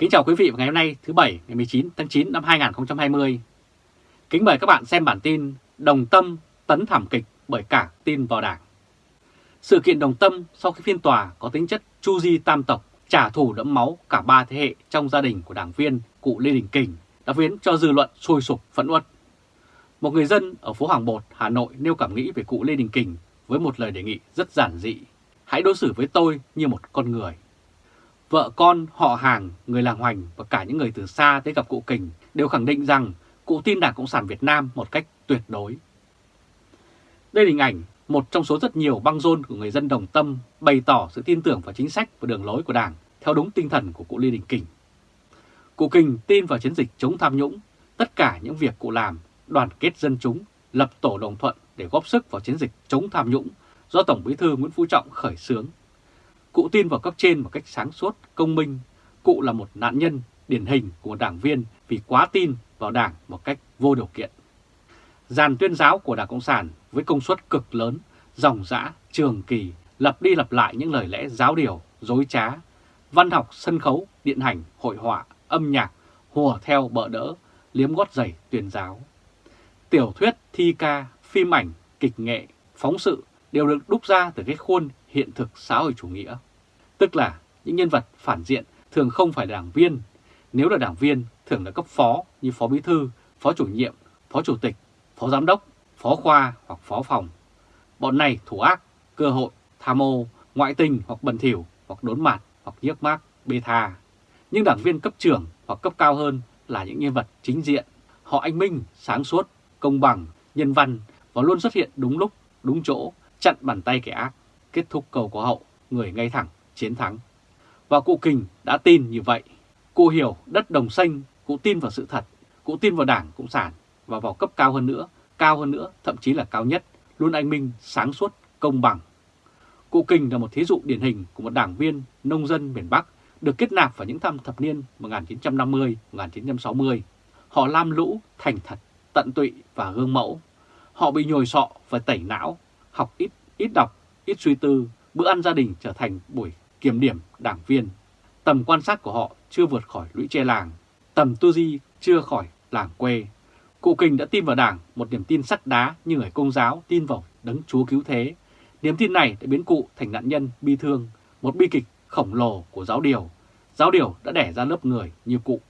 Kính chào quý vị vào ngày hôm nay thứ Bảy ngày 19 tháng 9 năm 2020. Kính mời các bạn xem bản tin Đồng Tâm tấn thảm kịch bởi cả tin vào đảng. Sự kiện Đồng Tâm sau khi phiên tòa có tính chất chu di tam tộc trả thù đẫm máu cả ba thế hệ trong gia đình của đảng viên cụ Lê Đình Kình đã khiến cho dư luận sôi sục phẫn uất. Một người dân ở phố Hàng Bột, Hà Nội nêu cảm nghĩ về cụ Lê Đình Kình với một lời đề nghị rất giản dị. Hãy đối xử với tôi như một con người. Vợ con, họ hàng, người làng hoành và cả những người từ xa tới gặp cụ Kình đều khẳng định rằng cụ tin Đảng Cộng sản Việt Nam một cách tuyệt đối. Đây là hình ảnh một trong số rất nhiều băng rôn của người dân đồng tâm bày tỏ sự tin tưởng vào chính sách và đường lối của Đảng theo đúng tinh thần của cụ Lê Đình Kình. Cụ Kình tin vào chiến dịch chống tham nhũng, tất cả những việc cụ làm, đoàn kết dân chúng, lập tổ đồng thuận để góp sức vào chiến dịch chống tham nhũng do Tổng Bí thư Nguyễn Phú Trọng khởi xướng. Cụ tin vào cấp trên một cách sáng suốt, công minh. Cụ là một nạn nhân điển hình của đảng viên vì quá tin vào đảng một cách vô điều kiện. Giàn tuyên giáo của Đảng Cộng sản với công suất cực lớn, dòng dã, trường kỳ, lặp đi lặp lại những lời lẽ giáo điều, dối trá, văn học, sân khấu, điện hành, hội họa, âm nhạc, hùa theo bợ đỡ, liếm gót giày tuyên giáo. Tiểu thuyết, thi ca, phim ảnh, kịch nghệ, phóng sự đều được đúc ra từ cái khuôn hiện thực xã hội chủ nghĩa. Tức là những nhân vật phản diện thường không phải là đảng viên, nếu là đảng viên thường là cấp phó như phó bí thư, phó chủ nhiệm, phó chủ tịch, phó giám đốc, phó khoa hoặc phó phòng. Bọn này thủ ác, cơ hội, tham ô, ngoại tình hoặc bẩn thỉu hoặc đốn mặt hoặc nhiếc mác, bê tha. Nhưng đảng viên cấp trưởng hoặc cấp cao hơn là những nhân vật chính diện. Họ anh minh, sáng suốt, công bằng, nhân văn và luôn xuất hiện đúng lúc, đúng chỗ, chặn bàn tay kẻ ác, kết thúc cầu có hậu, người ngay thẳng, chiến thắng. Và cụ Kình đã tin như vậy. Cụ hiểu đất đồng xanh, cụ tin vào sự thật, cụ tin vào đảng Cộng sản và vào cấp cao hơn nữa, cao hơn nữa, thậm chí là cao nhất, luôn anh minh, sáng suốt, công bằng. Cụ Kình là một thí dụ điển hình của một đảng viên nông dân miền Bắc được kết nạp vào những thăm thập niên 1950-1960. Họ lam lũ, thành thật, tận tụy và gương mẫu. Họ bị nhồi sọ và tẩy não, học ít, ít đọc, ít suy tư, bữa ăn gia đình trở thành buổi kiểm điểm đảng viên. Tầm quan sát của họ chưa vượt khỏi lũy tre làng, tầm tư duy chưa khỏi làng quê. Cụ Kình đã tin vào đảng một niềm tin sắt đá như người công giáo tin vào đấng chúa cứu thế. Niềm tin này đã biến cụ thành nạn nhân bi thương, một bi kịch khổng lồ của giáo điều. Giáo điều đã đẻ ra lớp người như cụ.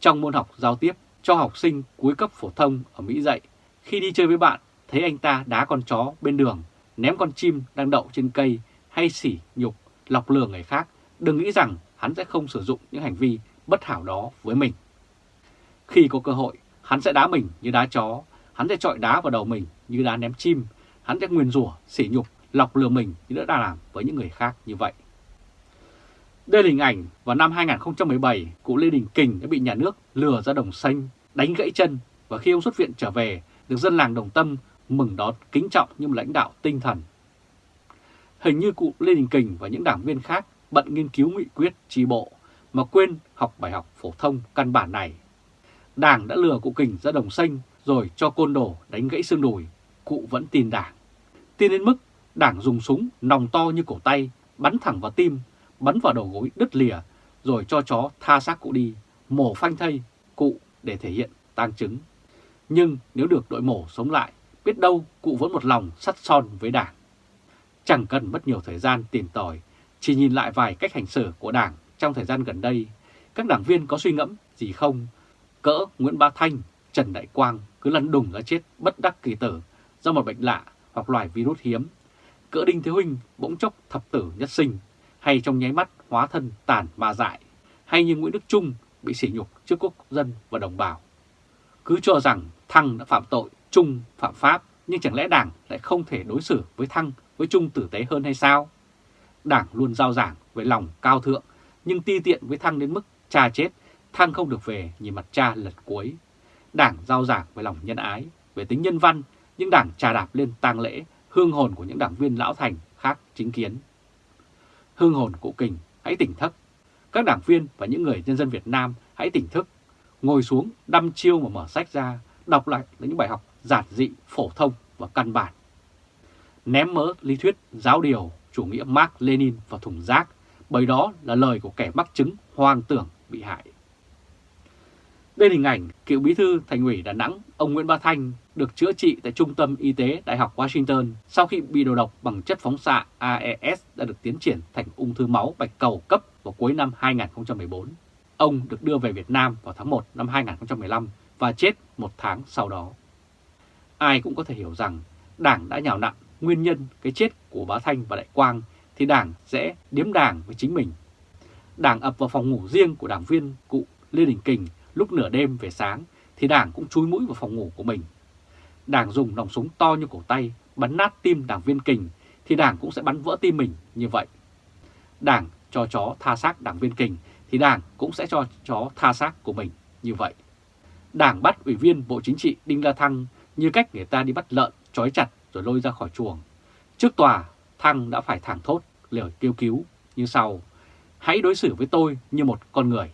Trong môn học giao tiếp, cho học sinh cuối cấp phổ thông ở Mỹ dạy, khi đi chơi với bạn, thấy anh ta đá con chó bên đường, ném con chim đang đậu trên cây hay sỉ nhục, lọc lừa người khác, đừng nghĩ rằng hắn sẽ không sử dụng những hành vi bất hảo đó với mình. Khi có cơ hội, hắn sẽ đá mình như đá chó, hắn sẽ trọi đá vào đầu mình như đá ném chim, hắn sẽ nguyền rủa, sỉ nhục, lọc lừa mình như đã làm với những người khác như vậy. Đây là hình ảnh vào năm 2017, cụ Lê Đình Kình đã bị nhà nước lừa ra đồng xanh, đánh gãy chân và khi ông xuất viện trở về, được dân làng Đồng Tâm mừng đón kính trọng như một lãnh đạo tinh thần. Hình như cụ Lê Đình Kình và những đảng viên khác bận nghiên cứu nghị quyết tri bộ mà quên học bài học phổ thông căn bản này. Đảng đã lừa cụ Kình ra đồng xanh rồi cho côn đồ đánh gãy xương đùi, cụ vẫn tin đảng. Tin đến mức đảng dùng súng nòng to như cổ tay, bắn thẳng vào tim, bắn vào đầu gối đứt lìa, rồi cho chó tha xác cụ đi, mổ phanh thây cụ để thể hiện tang chứng. Nhưng nếu được đội mổ sống lại, biết đâu cụ vẫn một lòng sắt son với đảng. Chẳng cần mất nhiều thời gian tìm tòi, chỉ nhìn lại vài cách hành xử của đảng trong thời gian gần đây, các đảng viên có suy ngẫm gì không? Cỡ Nguyễn Ba Thanh, Trần Đại Quang cứ lăn đùng ra chết bất đắc kỳ tử do một bệnh lạ hoặc loài virus hiếm. Cỡ Đinh Thế Huynh bỗng chốc thập tử nhất sinh, hay trong nháy mắt hóa thân tàn ma dại, hay như Nguyễn Đức Trung bị sỉ nhục trước quốc dân và đồng bào. Cứ cho rằng Thăng đã phạm tội, Trung phạm pháp, nhưng chẳng lẽ Đảng lại không thể đối xử với Thăng, với Trung tử tế hơn hay sao? Đảng luôn giao giảng với lòng cao thượng, nhưng ti tiện với Thăng đến mức cha chết, Thăng không được về nhìn mặt cha lật cuối. Đảng giao giảng với lòng nhân ái, về tính nhân văn, nhưng Đảng trà đạp lên tang lễ, hương hồn của những đảng viên lão thành khác chính kiến. Hương hồn cụ kình, hãy tỉnh thức. Các đảng viên và những người nhân dân Việt Nam hãy tỉnh thức, ngồi xuống đăm chiêu mà mở sách ra, đọc lại những bài học giản dị, phổ thông và căn bản. Ném mỡ lý thuyết giáo điều chủ nghĩa Mark Lenin vào thùng rác, bởi đó là lời của kẻ mắc chứng hoang tưởng bị hại. Đây là hình ảnh cựu bí thư thành ủy Đà Nẵng, ông Nguyễn Ba Thanh được chữa trị tại Trung tâm Y tế Đại học Washington sau khi bị đầu độc bằng chất phóng xạ AES đã được tiến triển thành ung thư máu bạch cầu cấp vào cuối năm 2014. Ông được đưa về Việt Nam vào tháng 1 năm 2015 và chết một tháng sau đó. Ai cũng có thể hiểu rằng Đảng đã nhào nặn nguyên nhân cái chết của Bá Thanh và Đại Quang thì Đảng sẽ điếm đảng với chính mình. Đảng ập vào phòng ngủ riêng của đảng viên cụ Lê Đình Kình lúc nửa đêm về sáng thì Đảng cũng chui mũi vào phòng ngủ của mình. Đảng dùng nòng súng to như cổ tay bắn nát tim đảng viên Kình thì Đảng cũng sẽ bắn vỡ tim mình như vậy. Đảng cho chó tha xác đảng viên Kình thì Đảng cũng sẽ cho chó tha xác của mình như vậy. Đảng bắt Ủy viên Bộ Chính trị Đinh La Thăng như cách người ta đi bắt lợn trói chặt rồi lôi ra khỏi chuồng. Trước tòa, Thăng đã phải thẳng thốt lời kêu cứu như sau. Hãy đối xử với tôi như một con người.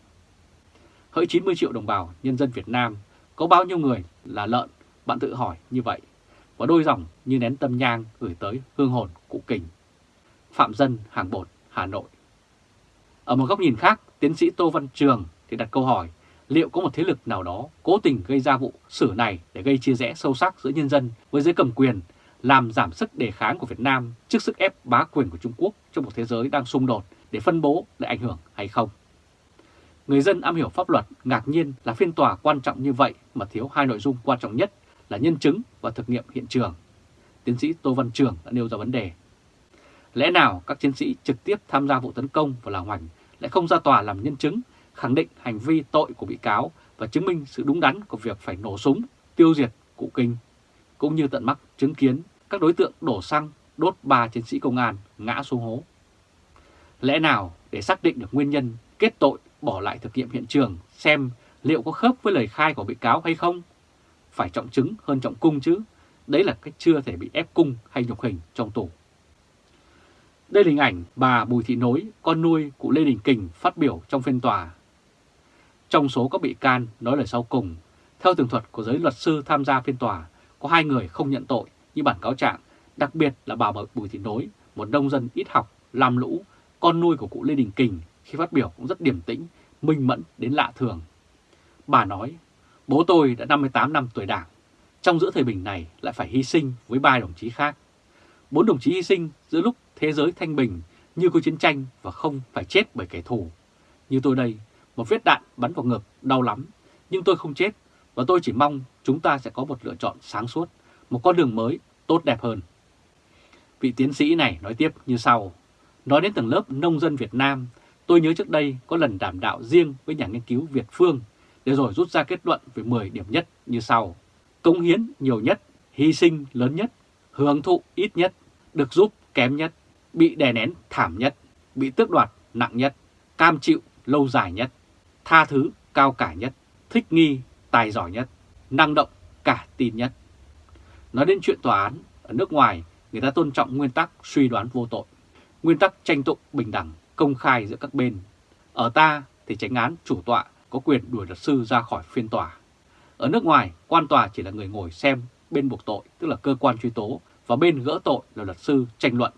Hỡi 90 triệu đồng bào nhân dân Việt Nam, có bao nhiêu người là lợn, bạn tự hỏi như vậy. Và đôi dòng như nén tâm nhang gửi tới hương hồn cụ kình. Phạm Dân, Hàng Bột, Hà Nội. Ở một góc nhìn khác, tiến sĩ Tô Văn Trường thì đặt câu hỏi liệu có một thế lực nào đó cố tình gây ra vụ xử này để gây chia rẽ sâu sắc giữa nhân dân với giới cầm quyền, làm giảm sức đề kháng của Việt Nam trước sức ép bá quyền của Trung Quốc trong một thế giới đang xung đột để phân bố lại ảnh hưởng hay không? Người dân am hiểu pháp luật ngạc nhiên là phiên tòa quan trọng như vậy mà thiếu hai nội dung quan trọng nhất là nhân chứng và thực nghiệm hiện trường. Tiến sĩ Tô Văn Trường đã nêu ra vấn đề. Lẽ nào các chiến sĩ trực tiếp tham gia vụ tấn công vào làng Hoành lại không ra tòa làm nhân chứng khẳng định hành vi tội của bị cáo và chứng minh sự đúng đắn của việc phải nổ súng, tiêu diệt cụ kinh, cũng như tận mắt chứng kiến các đối tượng đổ xăng đốt ba chiến sĩ công an ngã xuống hố. Lẽ nào để xác định được nguyên nhân kết tội bỏ lại thực nghiệm hiện trường xem liệu có khớp với lời khai của bị cáo hay không? Phải trọng chứng hơn trọng cung chứ, đấy là cách chưa thể bị ép cung hay nhục hình trong tù. Đây là hình ảnh bà Bùi Thị Nối, con nuôi của Lê Đình Kình phát biểu trong phiên tòa trong số các bị can nói lời sau cùng, theo tường thuật của giới luật sư tham gia phiên tòa, có hai người không nhận tội như bản cáo trạng, đặc biệt là bà Bùi Thị Nối, một nông dân ít học, làm lũ, con nuôi của cụ Lê Đình Kình khi phát biểu cũng rất điềm tĩnh, minh mẫn đến lạ thường. Bà nói, bố tôi đã 58 năm tuổi đảng, trong giữa thời bình này lại phải hy sinh với ba đồng chí khác. Bốn đồng chí hy sinh giữa lúc thế giới thanh bình như có chiến tranh và không phải chết bởi kẻ thù. Như tôi đây, một vết đạn bắn vào ngực, đau lắm, nhưng tôi không chết và tôi chỉ mong chúng ta sẽ có một lựa chọn sáng suốt, một con đường mới, tốt đẹp hơn. Vị tiến sĩ này nói tiếp như sau, nói đến tầng lớp nông dân Việt Nam, tôi nhớ trước đây có lần đảm đạo riêng với nhà nghiên cứu Việt Phương, để rồi rút ra kết luận về 10 điểm nhất như sau. Cống hiến nhiều nhất, hy sinh lớn nhất, hưởng thụ ít nhất, được giúp kém nhất, bị đè nén thảm nhất, bị tước đoạt nặng nhất, cam chịu lâu dài nhất tha thứ cao cả nhất, thích nghi, tài giỏi nhất, năng động, cả tin nhất. Nói đến chuyện tòa án, ở nước ngoài người ta tôn trọng nguyên tắc suy đoán vô tội, nguyên tắc tranh tụng bình đẳng, công khai giữa các bên. Ở ta thì tránh án chủ tọa có quyền đuổi luật sư ra khỏi phiên tòa. Ở nước ngoài, quan tòa chỉ là người ngồi xem bên buộc tội, tức là cơ quan truy tố, và bên gỡ tội là luật sư tranh luận.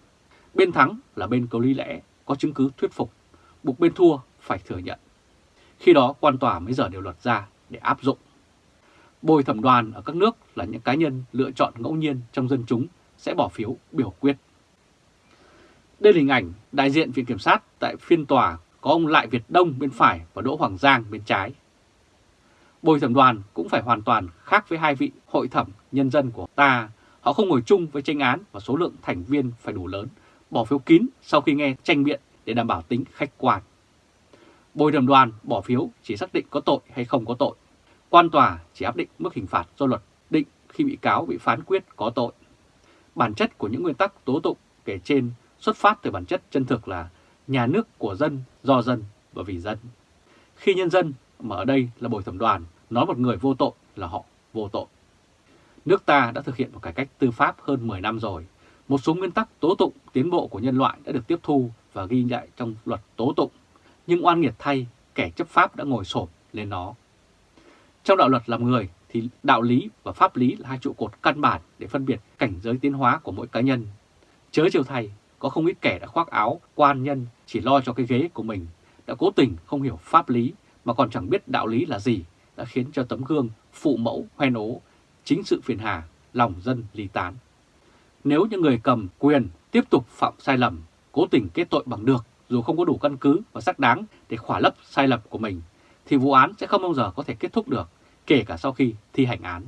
Bên thắng là bên có lý lẽ, có chứng cứ thuyết phục, buộc bên thua phải thừa nhận. Khi đó quan tòa mới dở điều luật ra để áp dụng. Bồi thẩm đoàn ở các nước là những cá nhân lựa chọn ngẫu nhiên trong dân chúng sẽ bỏ phiếu biểu quyết. Đây là hình ảnh đại diện Viện Kiểm sát tại phiên tòa có ông Lại Việt Đông bên phải và Đỗ Hoàng Giang bên trái. Bồi thẩm đoàn cũng phải hoàn toàn khác với hai vị hội thẩm nhân dân của ta. Họ không ngồi chung với tranh án và số lượng thành viên phải đủ lớn, bỏ phiếu kín sau khi nghe tranh biện để đảm bảo tính khách quan. Bồi thẩm đoàn bỏ phiếu chỉ xác định có tội hay không có tội. Quan tòa chỉ áp định mức hình phạt do luật định khi bị cáo bị phán quyết có tội. Bản chất của những nguyên tắc tố tụng kể trên xuất phát từ bản chất chân thực là nhà nước của dân, do dân và vì dân. Khi nhân dân, mà ở đây là bồi thẩm đoàn, nói một người vô tội là họ vô tội. Nước ta đã thực hiện một cải cách tư pháp hơn 10 năm rồi. Một số nguyên tắc tố tụng tiến bộ của nhân loại đã được tiếp thu và ghi lại trong luật tố tụng nhưng oan nghiệt thay, kẻ chấp pháp đã ngồi sổm lên nó. Trong đạo luật làm người thì đạo lý và pháp lý là hai trụ cột căn bản để phân biệt cảnh giới tiến hóa của mỗi cá nhân. Chớ chiều thay có không ít kẻ đã khoác áo quan nhân chỉ lo cho cái ghế của mình, đã cố tình không hiểu pháp lý mà còn chẳng biết đạo lý là gì đã khiến cho tấm gương phụ mẫu hoen ố, chính sự phiền hà, lòng dân ly tán. Nếu những người cầm quyền tiếp tục phạm sai lầm, cố tình kết tội bằng được dù không có đủ căn cứ và xác đáng để khỏa lấp sai lầm của mình, thì vụ án sẽ không bao giờ có thể kết thúc được, kể cả sau khi thi hành án.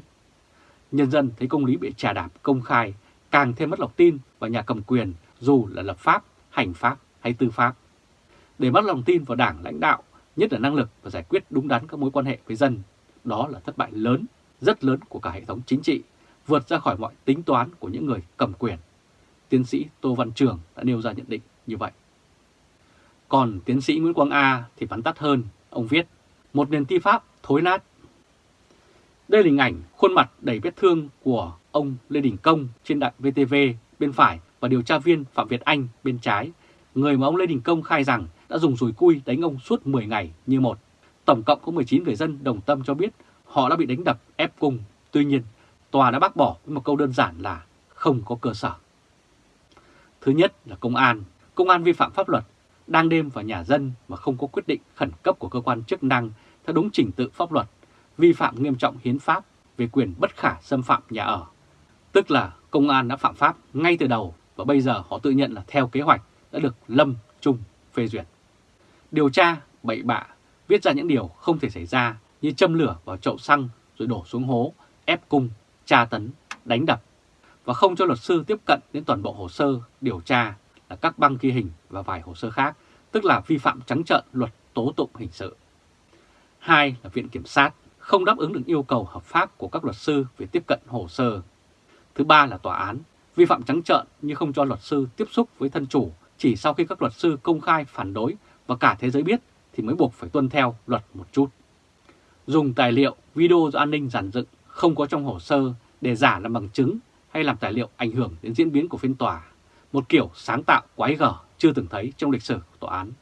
Nhân dân thấy công lý bị trà đạp công khai, càng thêm mất lòng tin vào nhà cầm quyền dù là lập pháp, hành pháp hay tư pháp. Để mất lòng tin vào đảng lãnh đạo, nhất là năng lực và giải quyết đúng đắn các mối quan hệ với dân, đó là thất bại lớn, rất lớn của cả hệ thống chính trị, vượt ra khỏi mọi tính toán của những người cầm quyền. Tiến sĩ Tô Văn Trường đã nêu ra nhận định như vậy. Còn tiến sĩ Nguyễn Quang A thì vắn tắt hơn, ông viết, một nền tư pháp thối nát. Đây là hình ảnh khuôn mặt đầy vết thương của ông Lê Đình Công trên đài VTV bên phải và điều tra viên Phạm Việt Anh bên trái, người mà ông Lê Đình Công khai rằng đã dùng rùi cui đánh ông suốt 10 ngày như một. Tổng cộng có 19 người dân đồng tâm cho biết họ đã bị đánh đập ép cung. Tuy nhiên, tòa đã bác bỏ với một câu đơn giản là không có cơ sở. Thứ nhất là công an. Công an vi phạm pháp luật, đang đêm vào nhà dân mà không có quyết định khẩn cấp của cơ quan chức năng theo đúng trình tự pháp luật, vi phạm nghiêm trọng hiến pháp về quyền bất khả xâm phạm nhà ở. Tức là công an đã phạm pháp ngay từ đầu và bây giờ họ tự nhận là theo kế hoạch đã được Lâm Trung phê duyệt. Điều tra, bậy bạ, viết ra những điều không thể xảy ra như châm lửa vào chậu xăng rồi đổ xuống hố, ép cung, tra tấn, đánh đập và không cho luật sư tiếp cận đến toàn bộ hồ sơ điều tra là các băng ghi hình và vài hồ sơ khác, tức là vi phạm trắng trợn luật tố tụng hình sự. Hai là Viện Kiểm sát không đáp ứng được yêu cầu hợp pháp của các luật sư về tiếp cận hồ sơ. Thứ ba là tòa án vi phạm trắng trợn như không cho luật sư tiếp xúc với thân chủ chỉ sau khi các luật sư công khai phản đối và cả thế giới biết thì mới buộc phải tuân theo luật một chút. Dùng tài liệu, video do an ninh giản dựng không có trong hồ sơ để giả làm bằng chứng hay làm tài liệu ảnh hưởng đến diễn biến của phiên tòa, một kiểu sáng tạo quái gở chưa từng thấy trong lịch sử của tòa án.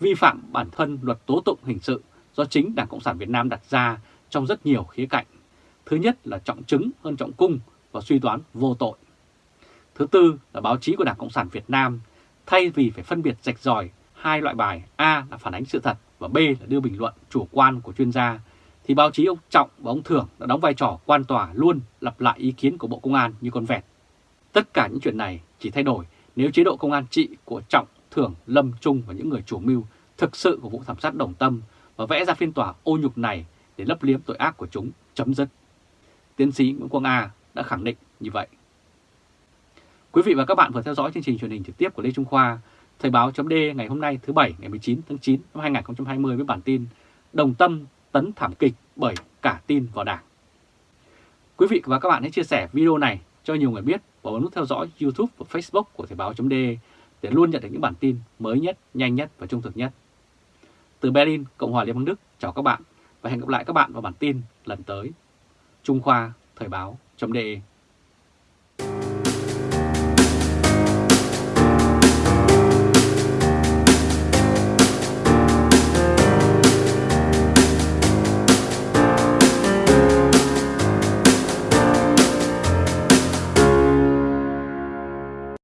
Vi phạm bản thân luật tố tụng hình sự do chính Đảng Cộng sản Việt Nam đặt ra trong rất nhiều khía cạnh. Thứ nhất là trọng chứng hơn trọng cung và suy đoán vô tội. Thứ tư là báo chí của Đảng Cộng sản Việt Nam thay vì phải phân biệt rạch ròi hai loại bài A là phản ánh sự thật và B là đưa bình luận chủ quan của chuyên gia, thì báo chí ông Trọng và ông Thưởng đã đóng vai trò quan tòa luôn lặp lại ý kiến của Bộ Công an như con vẹt. Tất cả những chuyện này chỉ thay đổi nếu chế độ công an trị của Trọng, Thưởng, Lâm, Trung và những người chủ mưu thực sự của vụ thảm sát đồng tâm và vẽ ra phiên tòa ô nhục này để lấp liếm tội ác của chúng chấm dứt. Tiến sĩ Nguyễn Quang A đã khẳng định như vậy. Quý vị và các bạn vừa theo dõi chương trình truyền hình trực tiếp của Lê Trung Khoa, Thời báo chấm ngày hôm nay thứ Bảy ngày 19 tháng 9 năm 2020 với bản tin Đồng tâm tấn thảm kịch bởi cả tin vào đảng. Quý vị và các bạn hãy chia sẻ video này cho nhiều người biết và bấm nút theo dõi YouTube và Facebook của Thời Báo .de để luôn nhận được những bản tin mới nhất, nhanh nhất và trung thực nhất. Từ Berlin, Cộng hòa Liên bang Đức, chào các bạn và hẹn gặp lại các bạn vào bản tin lần tới. Trung Khoa Thời Báo .de.